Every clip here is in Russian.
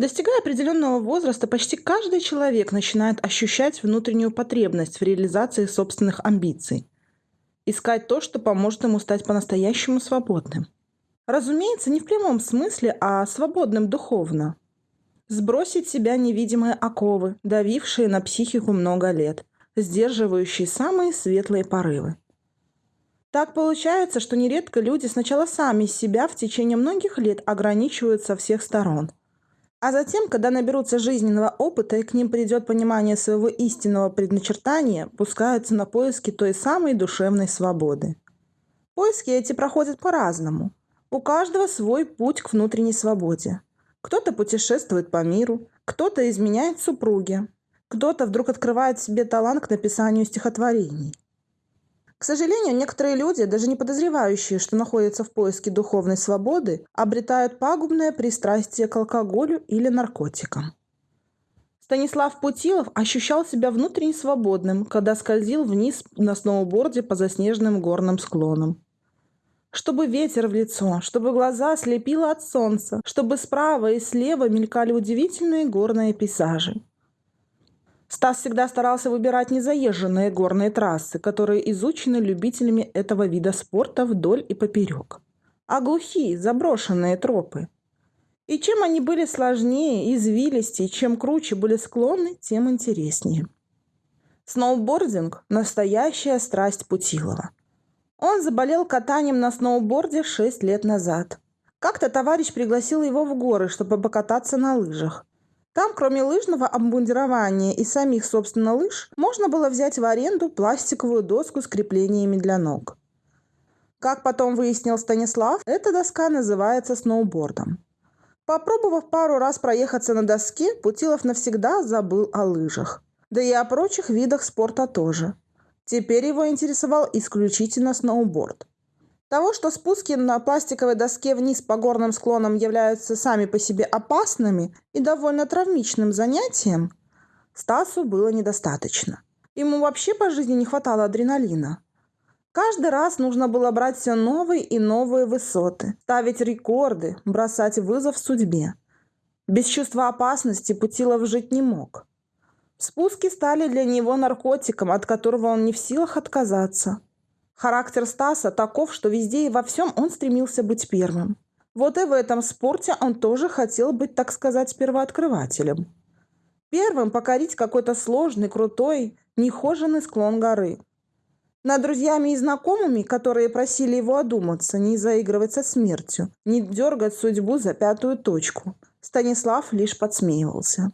Достигая определенного возраста, почти каждый человек начинает ощущать внутреннюю потребность в реализации собственных амбиций. Искать то, что поможет ему стать по-настоящему свободным. Разумеется, не в прямом смысле, а свободным духовно. Сбросить себя невидимые оковы, давившие на психику много лет, сдерживающие самые светлые порывы. Так получается, что нередко люди сначала сами себя в течение многих лет ограничивают со всех сторон – а затем, когда наберутся жизненного опыта и к ним придет понимание своего истинного предначертания, пускаются на поиски той самой душевной свободы. Поиски эти проходят по-разному. У каждого свой путь к внутренней свободе. Кто-то путешествует по миру, кто-то изменяет супруге, кто-то вдруг открывает себе талант к написанию стихотворений. К сожалению, некоторые люди, даже не подозревающие, что находятся в поиске духовной свободы, обретают пагубное пристрастие к алкоголю или наркотикам. Станислав Путилов ощущал себя внутренне свободным, когда скользил вниз на сноуборде по заснеженным горным склонам. Чтобы ветер в лицо, чтобы глаза слепило от солнца, чтобы справа и слева мелькали удивительные горные пейзажи. Стас всегда старался выбирать незаезженные горные трассы, которые изучены любителями этого вида спорта вдоль и поперек. А глухие, заброшенные тропы. И чем они были сложнее, извилистее, чем круче были склоны, тем интереснее. Сноубординг – настоящая страсть Путилова. Он заболел катанием на сноуборде 6 лет назад. Как-то товарищ пригласил его в горы, чтобы покататься на лыжах. Там, кроме лыжного обмундирования и самих, собственно, лыж, можно было взять в аренду пластиковую доску с креплениями для ног. Как потом выяснил Станислав, эта доска называется сноубордом. Попробовав пару раз проехаться на доске, Путилов навсегда забыл о лыжах. Да и о прочих видах спорта тоже. Теперь его интересовал исключительно сноуборд. Того, что спуски на пластиковой доске вниз по горным склонам являются сами по себе опасными и довольно травмичным занятием, Стасу было недостаточно. Ему вообще по жизни не хватало адреналина. Каждый раз нужно было брать все новые и новые высоты, ставить рекорды, бросать вызов судьбе. Без чувства опасности Путилов жить не мог. Спуски стали для него наркотиком, от которого он не в силах отказаться – Характер Стаса таков, что везде и во всем он стремился быть первым. Вот и в этом спорте он тоже хотел быть, так сказать, первооткрывателем. Первым покорить какой-то сложный, крутой, нехоженный склон горы. Над друзьями и знакомыми, которые просили его одуматься, не заигрывать со смертью, не дергать судьбу за пятую точку, Станислав лишь подсмеивался.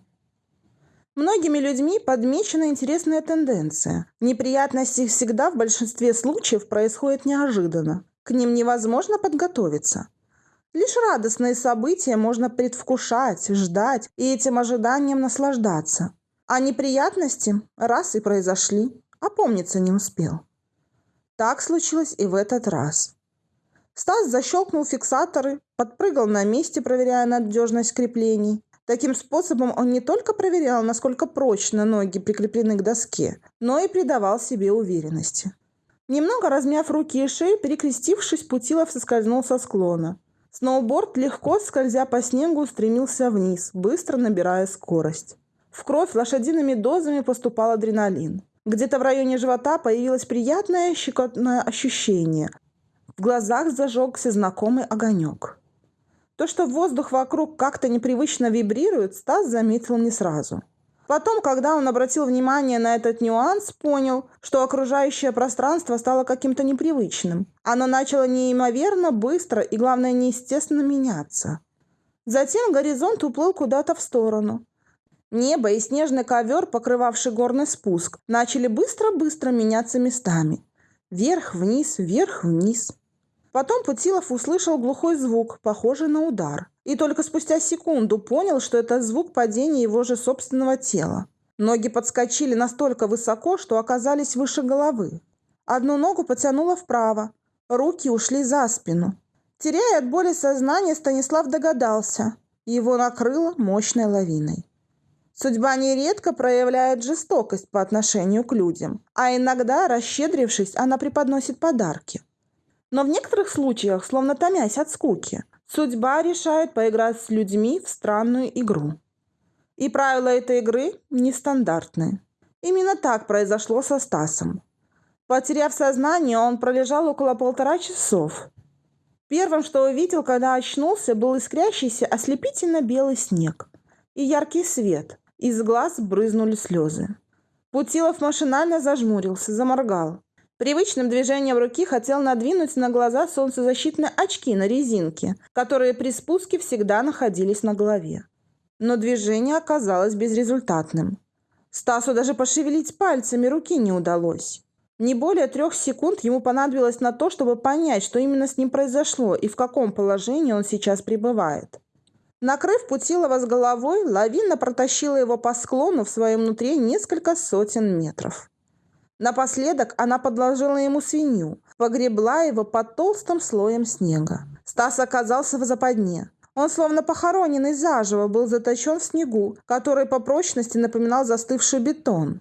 Многими людьми подмечена интересная тенденция. Неприятности всегда в большинстве случаев происходят неожиданно. К ним невозможно подготовиться. Лишь радостные события можно предвкушать, ждать и этим ожиданием наслаждаться. А неприятности раз и произошли, а помниться не успел. Так случилось и в этот раз. Стас защелкнул фиксаторы, подпрыгал на месте, проверяя надежность креплений, Таким способом он не только проверял, насколько прочно ноги прикреплены к доске, но и придавал себе уверенности. Немного размяв руки и шею, перекрестившись, Путилов соскользнул со склона. Сноуборд, легко скользя по снегу, стремился вниз, быстро набирая скорость. В кровь лошадиными дозами поступал адреналин. Где-то в районе живота появилось приятное щекотное ощущение. В глазах зажегся знакомый огонек. То, что воздух вокруг как-то непривычно вибрирует, Стас заметил не сразу. Потом, когда он обратил внимание на этот нюанс, понял, что окружающее пространство стало каким-то непривычным. Оно начало неимоверно быстро и, главное, неестественно меняться. Затем горизонт уплыл куда-то в сторону. Небо и снежный ковер, покрывавший горный спуск, начали быстро-быстро меняться местами. Вверх-вниз, вверх-вниз. Потом Путилов услышал глухой звук, похожий на удар. И только спустя секунду понял, что это звук падения его же собственного тела. Ноги подскочили настолько высоко, что оказались выше головы. Одну ногу потянуло вправо, руки ушли за спину. Теряя от боли сознание, Станислав догадался. Его накрыло мощной лавиной. Судьба нередко проявляет жестокость по отношению к людям, а иногда, расщедрившись, она преподносит подарки. Но в некоторых случаях, словно томясь от скуки, Судьба решает поиграть с людьми в странную игру. И правила этой игры нестандартные. Именно так произошло со Стасом. Потеряв сознание, он пролежал около полтора часов. Первым, что увидел, когда очнулся, был искрящийся ослепительно белый снег и яркий свет. Из глаз брызнули слезы. Путилов машинально зажмурился, заморгал. Привычным движением руки хотел надвинуть на глаза солнцезащитные очки на резинке, которые при спуске всегда находились на голове. Но движение оказалось безрезультатным. Стасу даже пошевелить пальцами руки не удалось. Не более трех секунд ему понадобилось на то, чтобы понять, что именно с ним произошло и в каком положении он сейчас пребывает. Накрыв Путилова с головой, лавина протащила его по склону в своем внутри несколько сотен метров. Напоследок она подложила ему свинью, погребла его под толстым слоем снега. Стас оказался в западне. Он, словно похороненный заживо, был заточен в снегу, который по прочности напоминал застывший бетон.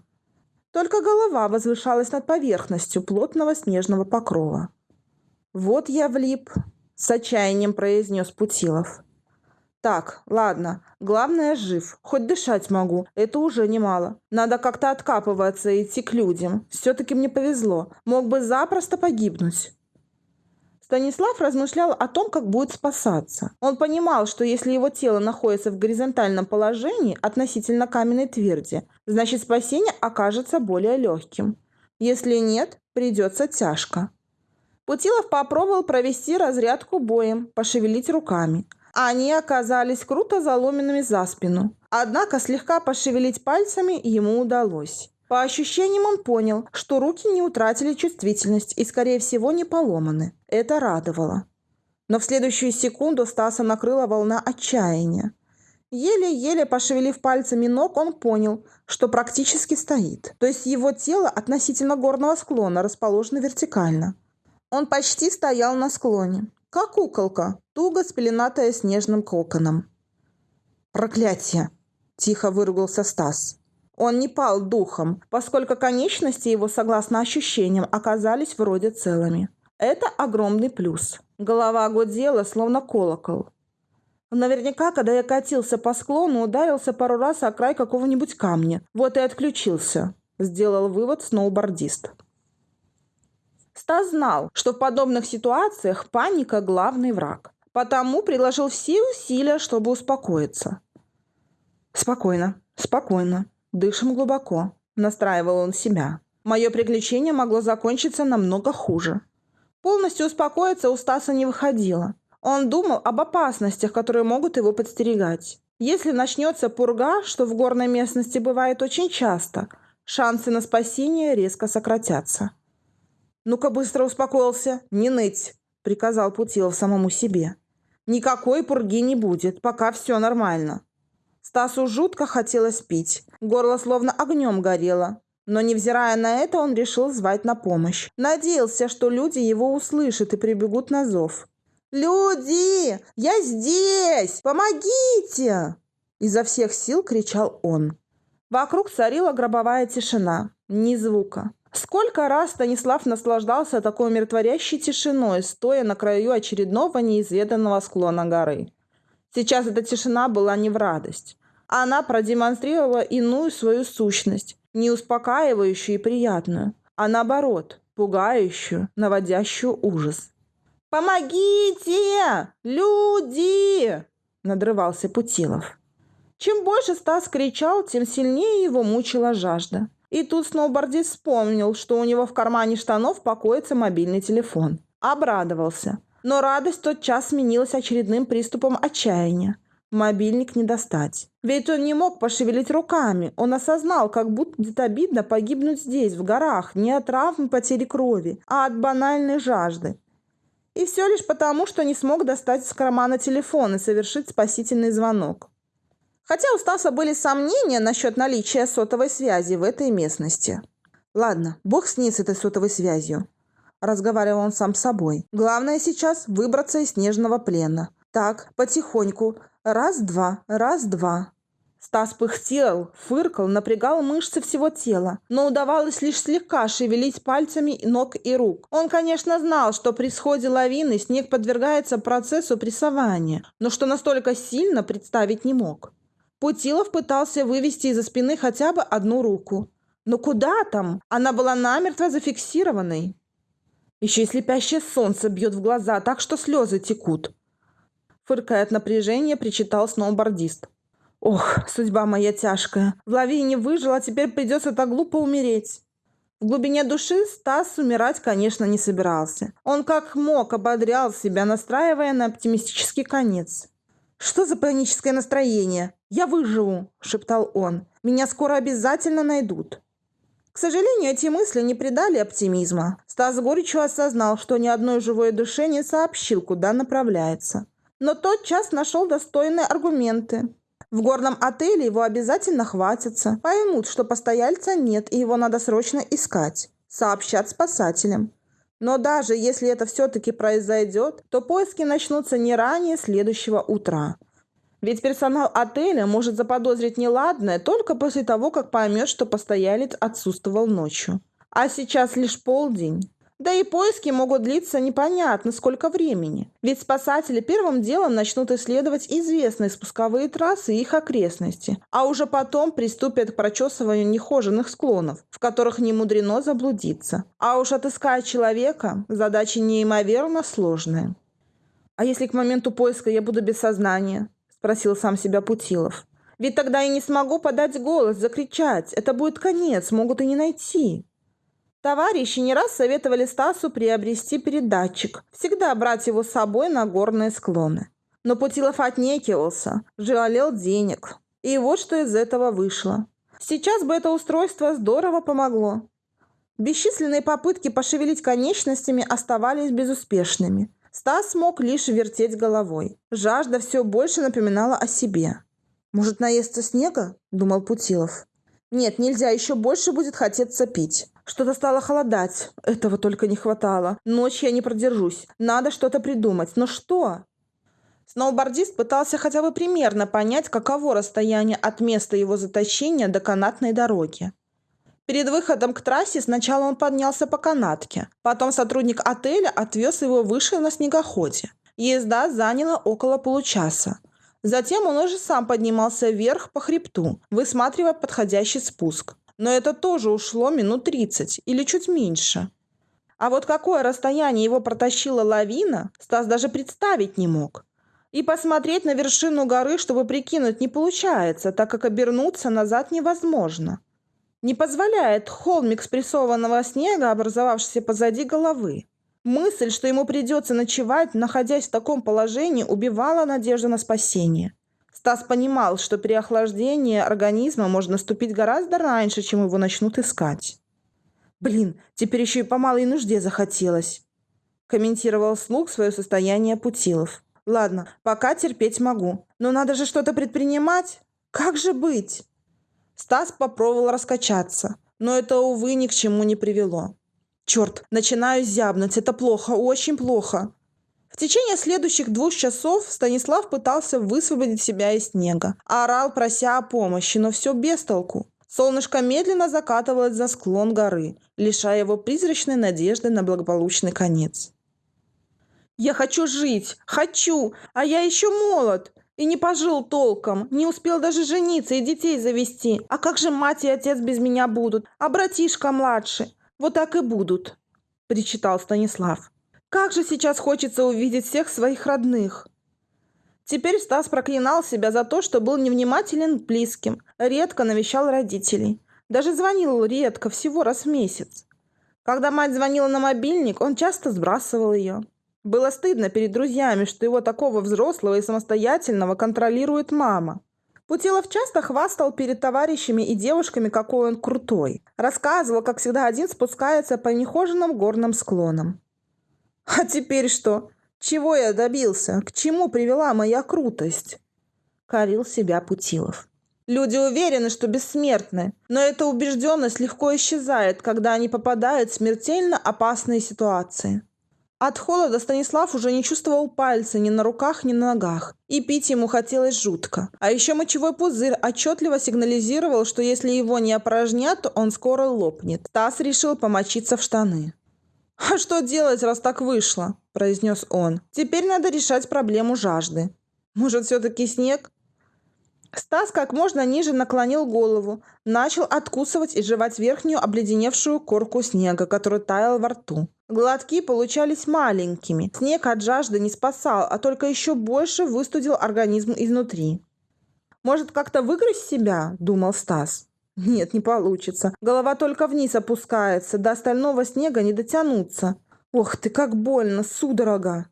Только голова возвышалась над поверхностью плотного снежного покрова. «Вот я влип», — с отчаянием произнес Путилов. Так, ладно. Главное, жив. Хоть дышать могу. Это уже немало. Надо как-то откапываться и идти к людям. Все-таки мне повезло. Мог бы запросто погибнуть. Станислав размышлял о том, как будет спасаться. Он понимал, что если его тело находится в горизонтальном положении относительно каменной тверди, значит спасение окажется более легким. Если нет, придется тяжко. Путилов попробовал провести разрядку боем, пошевелить руками – они оказались круто заломенными за спину. Однако слегка пошевелить пальцами ему удалось. По ощущениям он понял, что руки не утратили чувствительность и, скорее всего, не поломаны. Это радовало. Но в следующую секунду Стаса накрыла волна отчаяния. Еле-еле пошевелив пальцами ног, он понял, что практически стоит. То есть его тело относительно горного склона расположено вертикально. Он почти стоял на склоне как куколка, туго спеленатая снежным коконом. «Проклятие!» – тихо выругался Стас. Он не пал духом, поскольку конечности его, согласно ощущениям, оказались вроде целыми. Это огромный плюс. Голова гудела, словно колокол. Наверняка, когда я катился по склону, ударился пару раз о край какого-нибудь камня. Вот и отключился. Сделал вывод сноубордист. Стас знал, что в подобных ситуациях паника – главный враг. Потому приложил все усилия, чтобы успокоиться. «Спокойно, спокойно. Дышим глубоко», – настраивал он себя. «Мое приключение могло закончиться намного хуже». Полностью успокоиться у Стаса не выходило. Он думал об опасностях, которые могут его подстерегать. Если начнется пурга, что в горной местности бывает очень часто, шансы на спасение резко сократятся. «Ну-ка быстро успокоился, не ныть», — приказал Путилов самому себе. «Никакой пурги не будет, пока все нормально». Стасу жутко хотелось пить, горло словно огнем горело. Но, невзирая на это, он решил звать на помощь. Надеялся, что люди его услышат и прибегут на зов. «Люди! Я здесь! Помогите!» Изо всех сил кричал он. Вокруг царила гробовая тишина. Ни звука. Сколько раз Станислав наслаждался такой умиротворящей тишиной, стоя на краю очередного неизведанного склона горы. Сейчас эта тишина была не в радость. Она продемонстрировала иную свою сущность, не успокаивающую и приятную, а наоборот, пугающую, наводящую ужас. «Помогите! Люди!» – надрывался Путилов. Чем больше Стас кричал, тем сильнее его мучила жажда. И тут сноубордист вспомнил, что у него в кармане штанов покоится мобильный телефон. Обрадовался. Но радость тот час сменилась очередным приступом отчаяния. Мобильник не достать. Ведь он не мог пошевелить руками. Он осознал, как будет обидно погибнуть здесь, в горах, не от травм потери крови, а от банальной жажды. И все лишь потому, что не смог достать из кармана телефон и совершить спасительный звонок. Хотя у Стаса были сомнения насчет наличия сотовой связи в этой местности. «Ладно, бог с ней с этой сотовой связью», – разговаривал он сам с собой. «Главное сейчас выбраться из снежного плена. Так, потихоньку. Раз-два, раз-два». Стас пыхтел, фыркал, напрягал мышцы всего тела, но удавалось лишь слегка шевелить пальцами ног и рук. Он, конечно, знал, что при сходе лавины снег подвергается процессу прессования, но что настолько сильно представить не мог. Путилов пытался вывести из-за спины хотя бы одну руку. Но куда там? Она была намертво зафиксированной. Еще и слепящее солнце бьет в глаза, так что слезы текут. Фыркая от напряжения, причитал сноубордист. Ох, судьба моя тяжкая. В лавине выжил, а теперь придется так глупо умереть. В глубине души Стас умирать, конечно, не собирался. Он как мог ободрял себя, настраивая на оптимистический конец. «Что за паническое настроение? Я выживу!» – шептал он. «Меня скоро обязательно найдут». К сожалению, эти мысли не придали оптимизма. Стас горечью осознал, что ни одной живой душе не сообщил, куда направляется. Но тот час нашел достойные аргументы. В горном отеле его обязательно хватится, поймут, что постояльца нет и его надо срочно искать. Сообщат спасателям. Но даже если это все-таки произойдет, то поиски начнутся не ранее следующего утра. Ведь персонал отеля может заподозрить неладное только после того, как поймет, что постоялец отсутствовал ночью. А сейчас лишь полдень. Да и поиски могут длиться непонятно сколько времени. Ведь спасатели первым делом начнут исследовать известные спусковые трассы и их окрестности, а уже потом приступят к прочесыванию нехоженных склонов, в которых не мудрено заблудиться. А уж отыскать человека – задача неимоверно сложная. «А если к моменту поиска я буду без сознания?» – спросил сам себя Путилов. «Ведь тогда я не смогу подать голос, закричать. Это будет конец, могут и не найти». Товарищи не раз советовали Стасу приобрести передатчик, всегда брать его с собой на горные склоны. Но Путилов отнекивался, жалел денег. И вот что из этого вышло. Сейчас бы это устройство здорово помогло. Бесчисленные попытки пошевелить конечностями оставались безуспешными. Стас смог лишь вертеть головой. Жажда все больше напоминала о себе. «Может, наесться снега?» – думал Путилов. «Нет, нельзя, еще больше будет хотеться пить». Что-то стало холодать. Этого только не хватало. Ночь я не продержусь. Надо что-то придумать. Но что? Сноубордист пытался хотя бы примерно понять, каково расстояние от места его заточения до канатной дороги. Перед выходом к трассе сначала он поднялся по канатке, потом сотрудник отеля отвез его выше на снегоходе. Езда заняла около получаса. Затем он уже сам поднимался вверх по хребту, высматривая подходящий спуск но это тоже ушло минут 30 или чуть меньше. А вот какое расстояние его протащила лавина, Стас даже представить не мог. И посмотреть на вершину горы, чтобы прикинуть, не получается, так как обернуться назад невозможно. Не позволяет холмик спрессованного снега, образовавшийся позади головы. Мысль, что ему придется ночевать, находясь в таком положении, убивала надежду на спасение. Стас понимал, что при охлаждении организма может наступить гораздо раньше, чем его начнут искать. «Блин, теперь еще и по малой нужде захотелось», – комментировал слуг свое состояние Путилов. «Ладно, пока терпеть могу. Но надо же что-то предпринимать. Как же быть?» Стас попробовал раскачаться, но это, увы, ни к чему не привело. «Черт, начинаю зябнуть. Это плохо, очень плохо. В течение следующих двух часов Станислав пытался высвободить себя из снега. Орал, прося о помощи, но все без толку. Солнышко медленно закатывалось за склон горы, лишая его призрачной надежды на благополучный конец. «Я хочу жить! Хочу! А я еще молод!» И не пожил толком, не успел даже жениться и детей завести. А как же мать и отец без меня будут? А братишка младший? Вот так и будут, – причитал Станислав. Как же сейчас хочется увидеть всех своих родных. Теперь Стас проклинал себя за то, что был невнимателен к близким, редко навещал родителей. Даже звонил редко, всего раз в месяц. Когда мать звонила на мобильник, он часто сбрасывал ее. Было стыдно перед друзьями, что его такого взрослого и самостоятельного контролирует мама. Путилов часто хвастал перед товарищами и девушками, какой он крутой. Рассказывал, как всегда один спускается по нехоженным горным склонам. А теперь что? Чего я добился? К чему привела моя крутость? Корил себя Путилов. Люди уверены, что бессмертны, но эта убежденность легко исчезает, когда они попадают в смертельно опасные ситуации. От холода Станислав уже не чувствовал пальца ни на руках, ни на ногах. И пить ему хотелось жутко. А еще мочевой пузырь отчетливо сигнализировал, что если его не опорожнят, он скоро лопнет. Стас решил помочиться в штаны. «А что делать, раз так вышло?» – произнес он. «Теперь надо решать проблему жажды. Может, все-таки снег?» Стас как можно ниже наклонил голову, начал откусывать и жевать верхнюю обледеневшую корку снега, который таял во рту. Глотки получались маленькими. Снег от жажды не спасал, а только еще больше выстудил организм изнутри. «Может, как-то выгрызть себя?» – думал Стас. «Нет, не получится. Голова только вниз опускается, до остального снега не дотянуться. Ох ты, как больно, судорога!»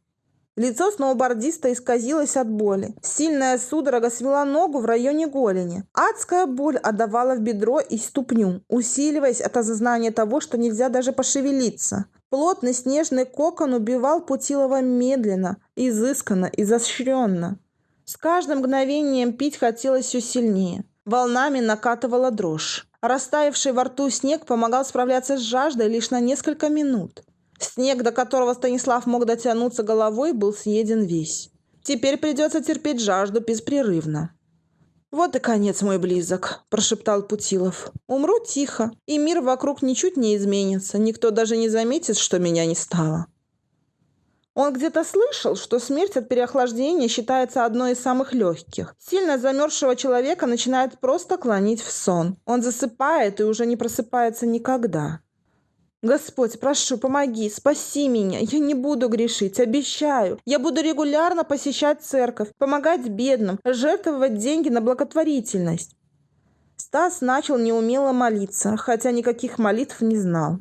Лицо сноубордиста исказилось от боли. Сильная судорога свела ногу в районе голени. Адская боль отдавала в бедро и ступню, усиливаясь от осознания того, что нельзя даже пошевелиться. Плотный снежный кокон убивал Путилова медленно, изысканно, изощренно. С каждым мгновением пить хотелось все сильнее. Волнами накатывала дрожь. Растаявший во рту снег помогал справляться с жаждой лишь на несколько минут. Снег, до которого Станислав мог дотянуться головой, был съеден весь. Теперь придется терпеть жажду беспрерывно. «Вот и конец мой близок», – прошептал Путилов. «Умру тихо, и мир вокруг ничуть не изменится, никто даже не заметит, что меня не стало». Он где-то слышал, что смерть от переохлаждения считается одной из самых легких. Сильно замерзшего человека начинает просто клонить в сон. Он засыпает и уже не просыпается никогда. Господь, прошу, помоги, спаси меня. Я не буду грешить, обещаю. Я буду регулярно посещать церковь, помогать бедным, жертвовать деньги на благотворительность. Стас начал неумело молиться, хотя никаких молитв не знал.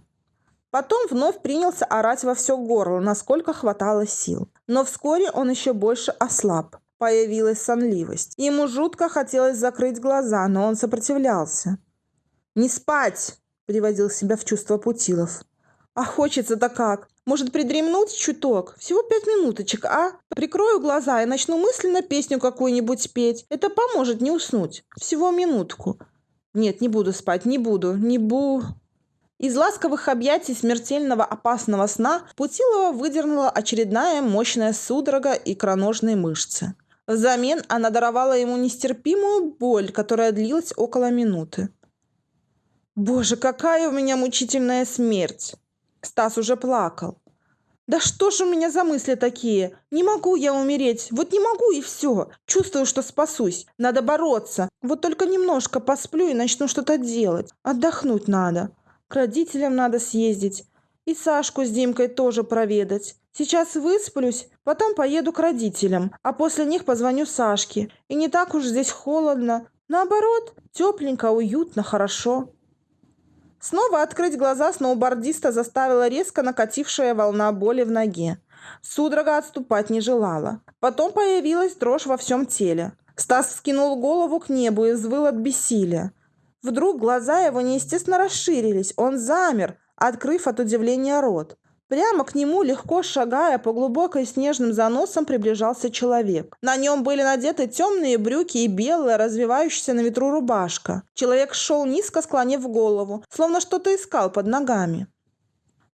Потом вновь принялся орать во все горло, насколько хватало сил. Но вскоре он еще больше ослаб. Появилась сонливость. Ему жутко хотелось закрыть глаза, но он сопротивлялся. «Не спать!» Приводил себя в чувство Путилов. «А хочется-то как? Может, придремнуть чуток? Всего пять минуточек, а? Прикрою глаза и начну мысленно песню какую-нибудь петь. Это поможет не уснуть. Всего минутку. Нет, не буду спать, не буду, не бу...» Из ласковых объятий смертельного опасного сна Путилова выдернула очередная мощная судорога икроножной мышцы. Взамен она даровала ему нестерпимую боль, которая длилась около минуты. Боже, какая у меня мучительная смерть! Стас уже плакал. Да что ж у меня за мысли такие? Не могу я умереть. Вот не могу и все. Чувствую, что спасусь. Надо бороться. Вот только немножко посплю и начну что-то делать. Отдохнуть надо. К родителям надо съездить. И Сашку с Димкой тоже проведать. Сейчас высплюсь, потом поеду к родителям, а после них позвоню Сашке. И не так уж здесь холодно. Наоборот, тепленько, уютно, хорошо. Снова открыть глаза сноубордиста заставила резко накатившая волна боли в ноге. Судорога отступать не желала. Потом появилась дрожь во всем теле. Стас скинул голову к небу и взвыл от бессилия. Вдруг глаза его неестественно расширились. Он замер, открыв от удивления рот. Прямо к нему, легко шагая по глубокой снежным заносам, приближался человек. На нем были надеты темные брюки и белая, развивающаяся на ветру рубашка. Человек шел низко, склонив голову, словно что-то искал под ногами.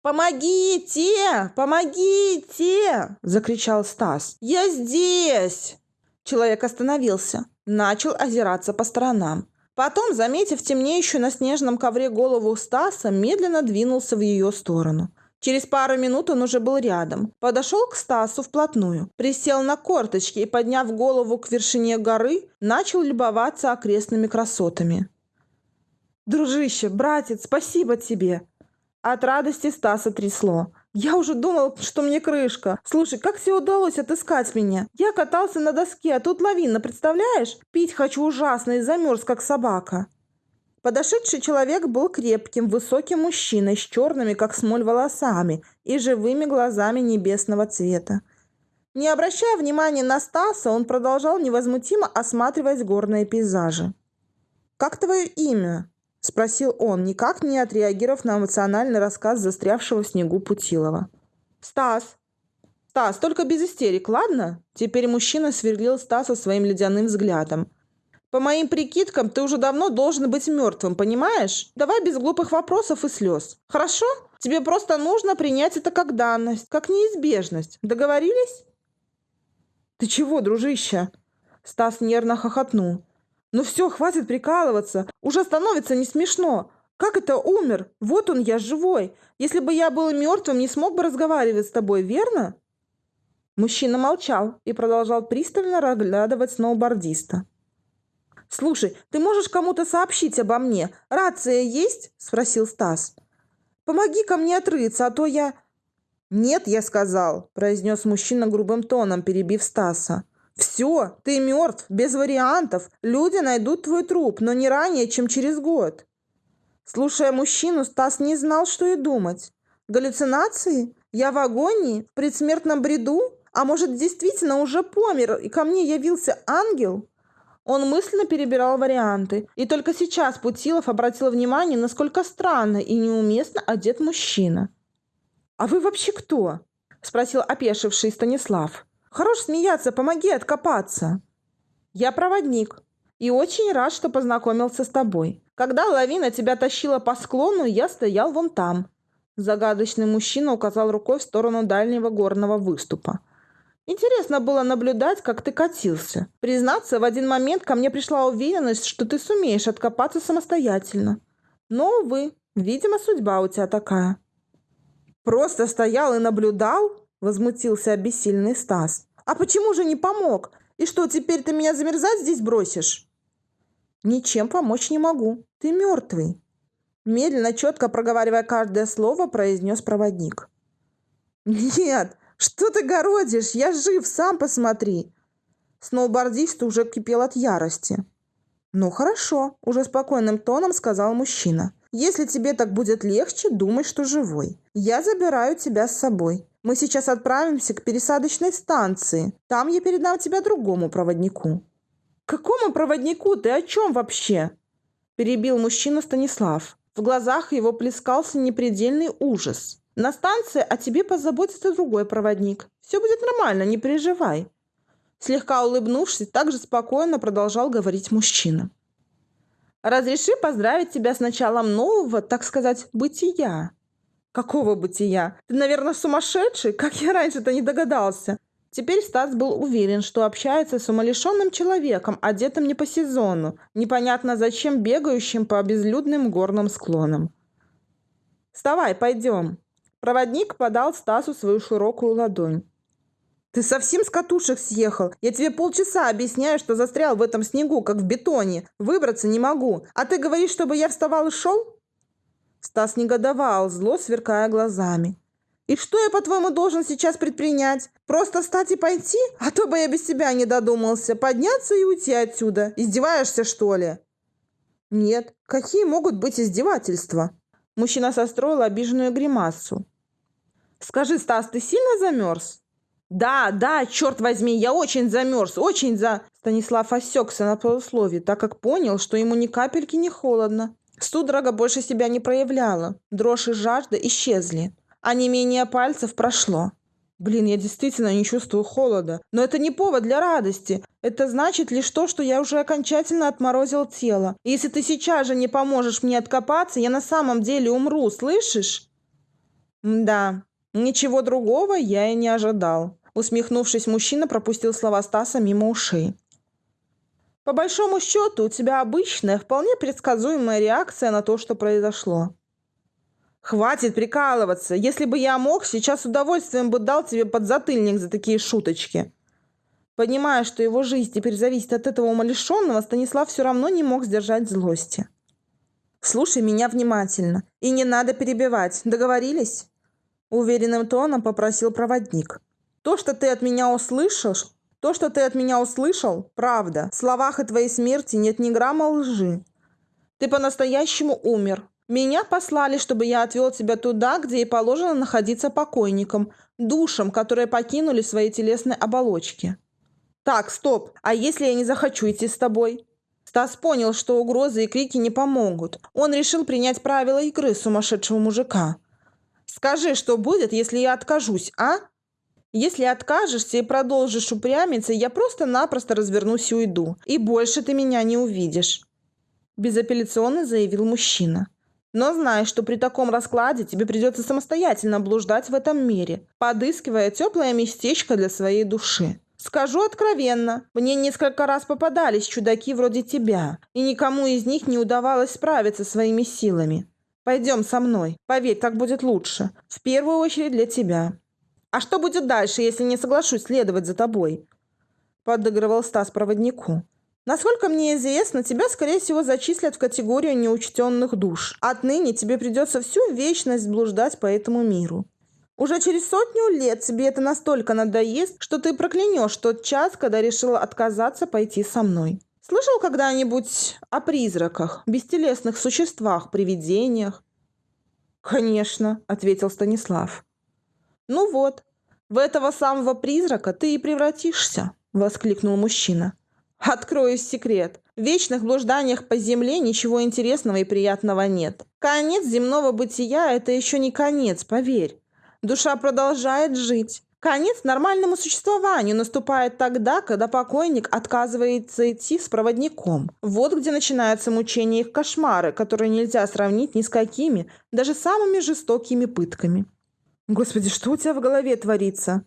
«Помогите! Помогите!» – закричал Стас. «Я здесь!» Человек остановился, начал озираться по сторонам. Потом, заметив темнеющую на снежном ковре голову Стаса, медленно двинулся в ее сторону. Через пару минут он уже был рядом. Подошел к Стасу вплотную, присел на корточки и, подняв голову к вершине горы, начал любоваться окрестными красотами. «Дружище, братец, спасибо тебе!» От радости Стаса трясло. «Я уже думал, что мне крышка. Слушай, как тебе удалось отыскать меня? Я катался на доске, а тут лавина, представляешь? Пить хочу ужасно и замерз, как собака». Подошедший человек был крепким, высоким мужчиной с черными, как смоль, волосами и живыми глазами небесного цвета. Не обращая внимания на Стаса, он продолжал невозмутимо осматривать горные пейзажи. «Как твое имя?» – спросил он, никак не отреагировав на эмоциональный рассказ застрявшего в снегу Путилова. «Стас!» «Стас, только без истерик, ладно?» Теперь мужчина сверлил Стаса своим ледяным взглядом. По моим прикидкам, ты уже давно должен быть мертвым, понимаешь? Давай без глупых вопросов и слез. Хорошо? Тебе просто нужно принять это как данность, как неизбежность. Договорились? Ты чего, дружище? Стас нервно хохотнул. Ну все, хватит прикалываться. Уже становится не смешно. Как это умер? Вот он, я живой. Если бы я был мертвым, не смог бы разговаривать с тобой, верно? Мужчина молчал и продолжал пристально разглядывать сноубордиста. «Слушай, ты можешь кому-то сообщить обо мне? Рация есть?» – спросил Стас. «Помоги ко мне отрыться, а то я...» «Нет, я сказал», – произнес мужчина грубым тоном, перебив Стаса. «Все, ты мертв, без вариантов. Люди найдут твой труп, но не ранее, чем через год». Слушая мужчину, Стас не знал, что и думать. Галлюцинации? Я в агонии? В предсмертном бреду? А может, действительно уже помер, и ко мне явился ангел? Он мысленно перебирал варианты, и только сейчас Путилов обратил внимание, насколько странно и неуместно одет мужчина. «А вы вообще кто?» – спросил опешивший Станислав. «Хорош смеяться, помоги откопаться». «Я проводник и очень рад, что познакомился с тобой. Когда лавина тебя тащила по склону, я стоял вон там». Загадочный мужчина указал рукой в сторону дальнего горного выступа. Интересно было наблюдать, как ты катился. Признаться, в один момент ко мне пришла уверенность, что ты сумеешь откопаться самостоятельно. Но, увы, видимо, судьба у тебя такая. Просто стоял и наблюдал? Возмутился обессильный Стас. А почему же не помог? И что, теперь ты меня замерзать здесь бросишь? «Ничем помочь не могу. Ты мертвый!» Медленно, четко проговаривая каждое слово, произнес проводник. «Нет, что ты городишь? Я жив, сам посмотри!» Сноубордист уже кипел от ярости. «Ну хорошо», – уже спокойным тоном сказал мужчина. «Если тебе так будет легче, думай, что живой. Я забираю тебя с собой. Мы сейчас отправимся к пересадочной станции. Там я передам тебя другому проводнику». «Какому проводнику? Ты о чем вообще?» Перебил мужчина Станислав. В глазах его плескался непредельный ужас. «На станции о тебе позаботится другой проводник. Все будет нормально, не переживай». Слегка улыбнувшись, также спокойно продолжал говорить мужчина. «Разреши поздравить тебя с началом нового, так сказать, бытия». «Какого бытия? Ты, наверное, сумасшедший? Как я раньше-то не догадался?» Теперь Стас был уверен, что общается с умалишенным человеком, одетым не по сезону, непонятно зачем бегающим по безлюдным горным склонам. «Вставай, пойдем!» Проводник подал Стасу свою широкую ладонь. «Ты совсем с катушек съехал? Я тебе полчаса объясняю, что застрял в этом снегу, как в бетоне. Выбраться не могу. А ты говоришь, чтобы я вставал и шел?» Стас негодовал, зло сверкая глазами. И что я, по-твоему, должен сейчас предпринять? Просто встать и пойти? А то бы я без тебя не додумался. Подняться и уйти отсюда. Издеваешься, что ли? Нет. Какие могут быть издевательства? Мужчина состроил обиженную гримасу. Скажи, Стас, ты сильно замерз? Да, да, черт возьми, я очень замерз, очень за... Станислав осекся на полусловие, так как понял, что ему ни капельки не холодно. Судорога больше себя не проявляла. Дрожь и жажда исчезли а не менее пальцев прошло. Блин, я действительно не чувствую холода. Но это не повод для радости. Это значит лишь то, что я уже окончательно отморозил тело. И если ты сейчас же не поможешь мне откопаться, я на самом деле умру, слышишь? Да, ничего другого я и не ожидал. Усмехнувшись, мужчина пропустил слова Стаса мимо ушей. По большому счету, у тебя обычная, вполне предсказуемая реакция на то, что произошло. Хватит прикалываться. Если бы я мог, сейчас с удовольствием бы дал тебе подзатыльник за такие шуточки. Понимая, что его жизнь теперь зависит от этого умалишенного, Станислав все равно не мог сдержать злости. «Слушай меня внимательно. И не надо перебивать. Договорились?» Уверенным тоном попросил проводник. «То, что ты от меня услышал, то, что ты от меня услышал, правда. В словах и твоей смерти нет ни грамма лжи. Ты по-настоящему умер, меня послали, чтобы я отвел тебя туда, где и положено находиться покойникам, душам, которые покинули свои телесные оболочки. Так, стоп, а если я не захочу идти с тобой? Стас понял, что угрозы и крики не помогут. Он решил принять правила игры сумасшедшего мужика. Скажи, что будет, если я откажусь, а? Если откажешься и продолжишь упрямиться, я просто-напросто развернусь и уйду. И больше ты меня не увидишь. Безапелляционно заявил мужчина. Но знай, что при таком раскладе тебе придется самостоятельно блуждать в этом мире, подыскивая теплое местечко для своей души. Скажу откровенно, мне несколько раз попадались чудаки вроде тебя, и никому из них не удавалось справиться своими силами. Пойдем со мной. Поверь, так будет лучше. В первую очередь для тебя. А что будет дальше, если не соглашусь следовать за тобой? Подыгрывал Стас проводнику. Насколько мне известно, тебя, скорее всего, зачислят в категорию неучтенных душ. Отныне тебе придется всю вечность блуждать по этому миру. Уже через сотню лет тебе это настолько надоест, что ты проклянешь тот час, когда решила отказаться пойти со мной. Слышал когда-нибудь о призраках, бестелесных существах, привидениях? «Конечно», — ответил Станислав. «Ну вот, в этого самого призрака ты и превратишься», — воскликнул мужчина. Открою секрет. В вечных блужданиях по земле ничего интересного и приятного нет. Конец земного бытия – это еще не конец, поверь. Душа продолжает жить. Конец нормальному существованию наступает тогда, когда покойник отказывается идти с проводником. Вот где начинаются мучения их кошмары, которые нельзя сравнить ни с какими, даже самыми жестокими пытками. Господи, что у тебя в голове творится?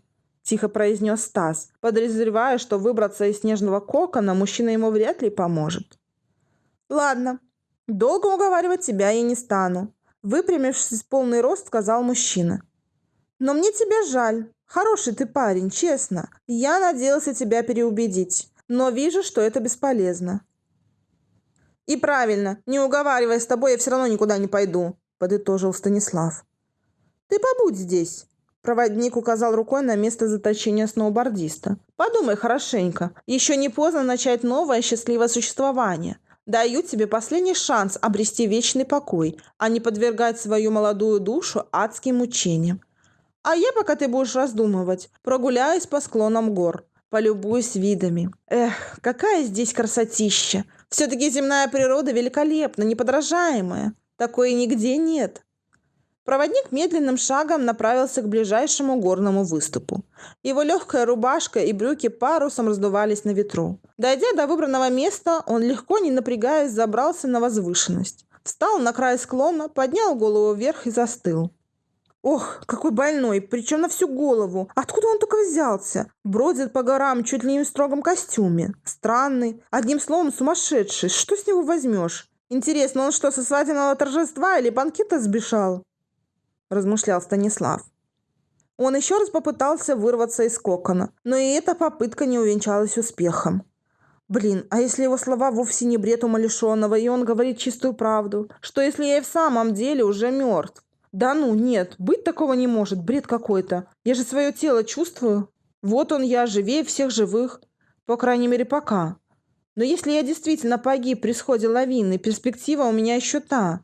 тихо произнес Стас, подозревая, что выбраться из снежного кокона мужчина ему вряд ли поможет. «Ладно, долго уговаривать тебя я не стану», выпрямившись в полный рост, сказал мужчина. «Но мне тебя жаль. Хороший ты парень, честно. Я надеялся тебя переубедить, но вижу, что это бесполезно». «И правильно, не уговаривая с тобой, я все равно никуда не пойду», подытожил Станислав. «Ты побудь здесь. Проводник указал рукой на место заточения сноубордиста. «Подумай хорошенько. Еще не поздно начать новое счастливое существование. Даю тебе последний шанс обрести вечный покой, а не подвергать свою молодую душу адским мучениям. А я, пока ты будешь раздумывать, прогуляюсь по склонам гор, полюбуюсь видами. Эх, какая здесь красотища! Все-таки земная природа великолепна, неподражаемая. Такой нигде нет. Проводник медленным шагом направился к ближайшему горному выступу. Его легкая рубашка и брюки парусом раздувались на ветру. Дойдя до выбранного места, он легко, не напрягаясь, забрался на возвышенность. Встал на край склона, поднял голову вверх и застыл. Ох, какой больной, причем на всю голову. Откуда он только взялся? Бродит по горам чуть ли не в строгом костюме. Странный, одним словом сумасшедший. Что с него возьмешь? Интересно, он что, со свадебного торжества или банкета сбежал? размышлял Станислав. Он еще раз попытался вырваться из кокона, но и эта попытка не увенчалась успехом. Блин, а если его слова вовсе не бред умалишенного, и он говорит чистую правду? Что если я и в самом деле уже мертв? Да ну, нет, быть такого не может, бред какой-то. Я же свое тело чувствую. Вот он я, живее всех живых. По крайней мере, пока. Но если я действительно погиб при сходе лавины, перспектива у меня еще та.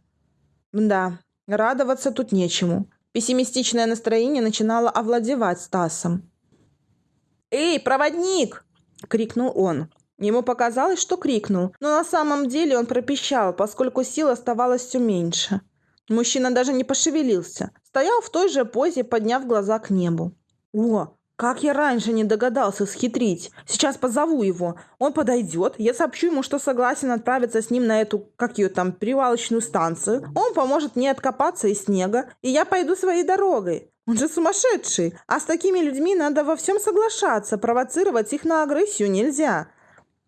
Да, Радоваться тут нечему. Пессимистичное настроение начинало овладевать Стасом. «Эй, проводник!» – крикнул он. Ему показалось, что крикнул, но на самом деле он пропищал, поскольку сил оставалось все меньше. Мужчина даже не пошевелился. Стоял в той же позе, подняв глаза к небу. «О, как я раньше не догадался схитрить. Сейчас позову его. Он подойдет. Я сообщу ему, что согласен отправиться с ним на эту, как ее там, привалочную станцию. Он поможет мне откопаться из снега, и я пойду своей дорогой. Он же сумасшедший. А с такими людьми надо во всем соглашаться. Провоцировать их на агрессию нельзя.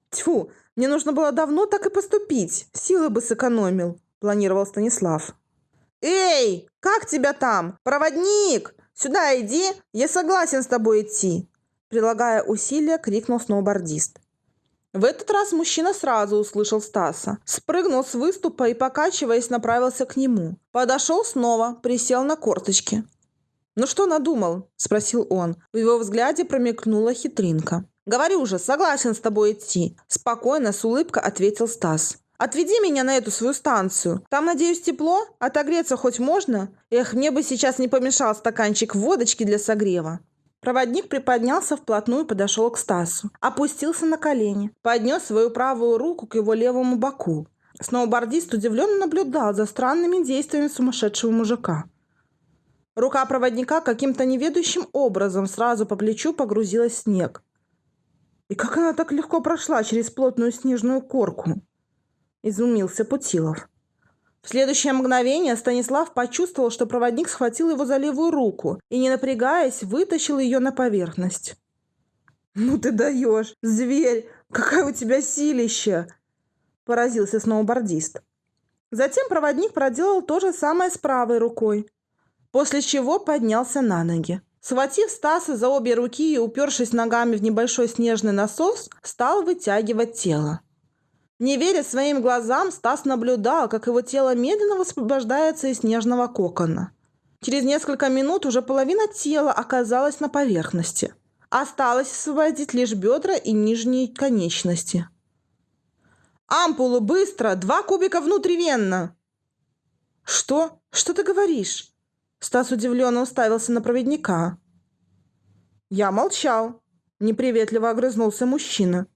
Тьфу, мне нужно было давно так и поступить. Силы бы сэкономил, планировал Станислав. «Эй, как тебя там? Проводник!» «Сюда иди! Я согласен с тобой идти!» Прилагая усилия, крикнул сноубордист. В этот раз мужчина сразу услышал Стаса. Спрыгнул с выступа и, покачиваясь, направился к нему. Подошел снова, присел на корточки. «Ну что надумал?» – спросил он. В его взгляде промелькнула хитринка. «Говорю же, согласен с тобой идти», – спокойно, с улыбкой ответил Стас. Отведи меня на эту свою станцию. Там, надеюсь, тепло? Отогреться хоть можно? Эх, мне бы сейчас не помешал стаканчик водочки для согрева». Проводник приподнялся вплотную и подошел к Стасу. Опустился на колени. Поднес свою правую руку к его левому боку. Сноубордист удивленно наблюдал за странными действиями сумасшедшего мужика. Рука проводника каким-то неведущим образом сразу по плечу погрузилась в снег. И как она так легко прошла через плотную снежную корку? Изумился Путилов. В следующее мгновение Станислав почувствовал, что проводник схватил его за левую руку и, не напрягаясь, вытащил ее на поверхность. «Ну ты даешь! Зверь! Какая у тебя силища!» – поразился сноубордист. Затем проводник проделал то же самое с правой рукой, после чего поднялся на ноги. Схватив Стаса за обе руки и упершись ногами в небольшой снежный насос, стал вытягивать тело. Не веря своим глазам, Стас наблюдал, как его тело медленно высвобождается из снежного кокона. Через несколько минут уже половина тела оказалась на поверхности. Осталось освободить лишь бедра и нижние конечности. «Ампулу, быстро! Два кубика внутривенно!» «Что? Что ты говоришь?» Стас удивленно уставился на проводника. «Я молчал», – неприветливо огрызнулся мужчина.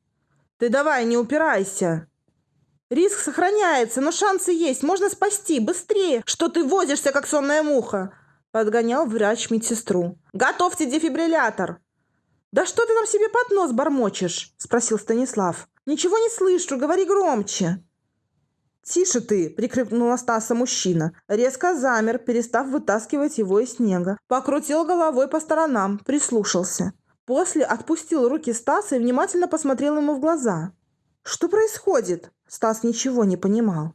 «Ты давай, не упирайся!» «Риск сохраняется, но шансы есть, можно спасти, быстрее! Что ты возишься, как сонная муха?» – подгонял врач медсестру. «Готовьте дефибриллятор!» «Да что ты нам себе под нос бормочешь?» – спросил Станислав. «Ничего не слышу, говори громче!» «Тише ты!» – прикрикнула Стаса мужчина. Резко замер, перестав вытаскивать его из снега. Покрутил головой по сторонам, прислушался. После отпустил руки Стаса и внимательно посмотрел ему в глаза. «Что происходит?» Стас ничего не понимал.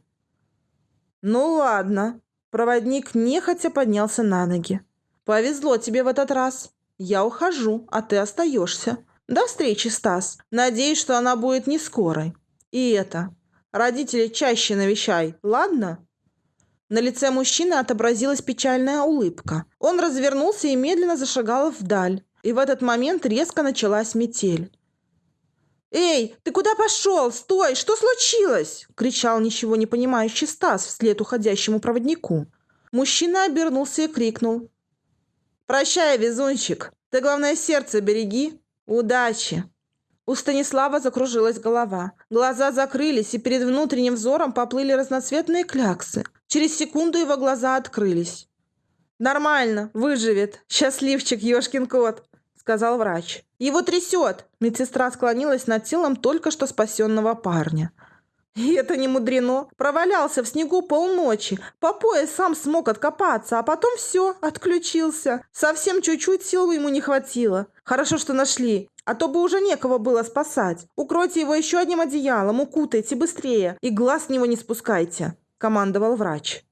«Ну ладно». Проводник нехотя поднялся на ноги. «Повезло тебе в этот раз. Я ухожу, а ты остаешься. До встречи, Стас. Надеюсь, что она будет не скорой. И это, Родителей чаще навещай, ладно?» На лице мужчины отобразилась печальная улыбка. Он развернулся и медленно зашагал вдаль. И в этот момент резко началась метель. «Эй, ты куда пошел? Стой! Что случилось?» – кричал ничего не понимающий Стас вслед уходящему проводнику. Мужчина обернулся и крикнул. «Прощай, везунчик! Ты, главное, сердце береги! Удачи!» У Станислава закружилась голова. Глаза закрылись, и перед внутренним взором поплыли разноцветные кляксы. Через секунду его глаза открылись. «Нормально, выживет. Счастливчик, ёшкин кот», — сказал врач. «Его трясет!» Медсестра склонилась над телом только что спасенного парня. И это не мудрено. Провалялся в снегу полночи. По пояс сам смог откопаться, а потом все, отключился. Совсем чуть-чуть сил ему не хватило. Хорошо, что нашли. А то бы уже некого было спасать. Укройте его еще одним одеялом, укутайте быстрее. И глаз с него не спускайте», – командовал врач.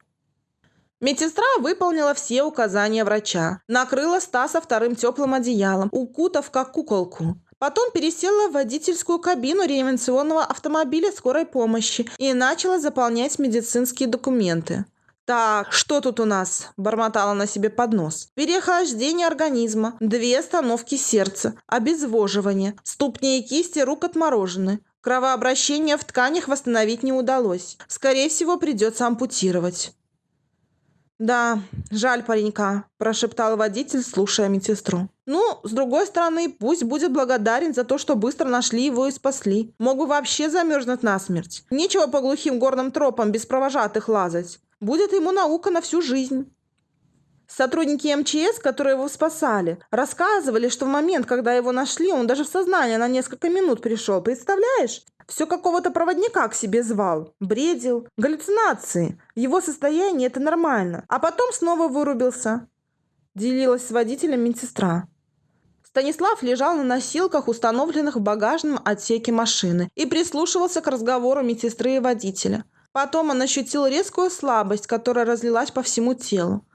Медсестра выполнила все указания врача. Накрыла Стаса вторым теплым одеялом, укутав как куколку. Потом пересела в водительскую кабину реанимационного автомобиля скорой помощи и начала заполнять медицинские документы. «Так, что тут у нас?» – бормотала на себе под нос. «Переохлаждение организма, две остановки сердца, обезвоживание, ступни и кисти рук отморожены, кровообращение в тканях восстановить не удалось. Скорее всего, придется ампутировать». «Да, жаль паренька», – прошептал водитель, слушая медсестру. «Ну, с другой стороны, пусть будет благодарен за то, что быстро нашли его и спасли. Мог бы вообще замерзнуть насмерть. Нечего по глухим горным тропам без провожатых лазать. Будет ему наука на всю жизнь». Сотрудники МЧС, которые его спасали, рассказывали, что в момент, когда его нашли, он даже в сознание на несколько минут пришел. Представляешь? Все какого-то проводника к себе звал. Бредил. Галлюцинации. Его состояние – это нормально. А потом снова вырубился. Делилась с водителем медсестра. Станислав лежал на носилках, установленных в багажном отсеке машины, и прислушивался к разговору медсестры и водителя. Потом он ощутил резкую слабость, которая разлилась по всему телу.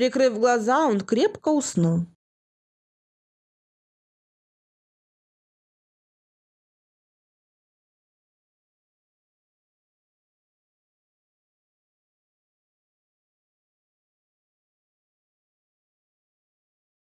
Прикрыв глаза, он крепко уснул.